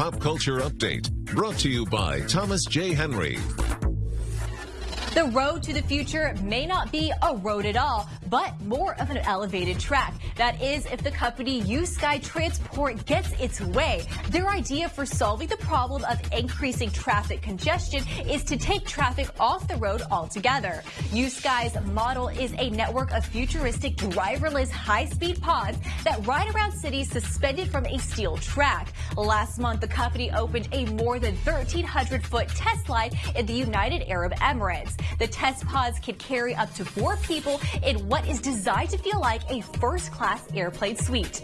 Pop Culture Update, brought to you by Thomas J. Henry. The road to the future may not be a road at all, but more of an elevated track. That is, if the company USky Transport gets its way. Their idea for solving the problem of increasing traffic congestion is to take traffic off the road altogether. USky's model is a network of futuristic driverless high-speed pods that ride around cities suspended from a steel track. Last month, the company opened a more than 1,300-foot test line in the United Arab Emirates. The test pods can carry up to four people in what is designed to feel like a first-class airplane suite.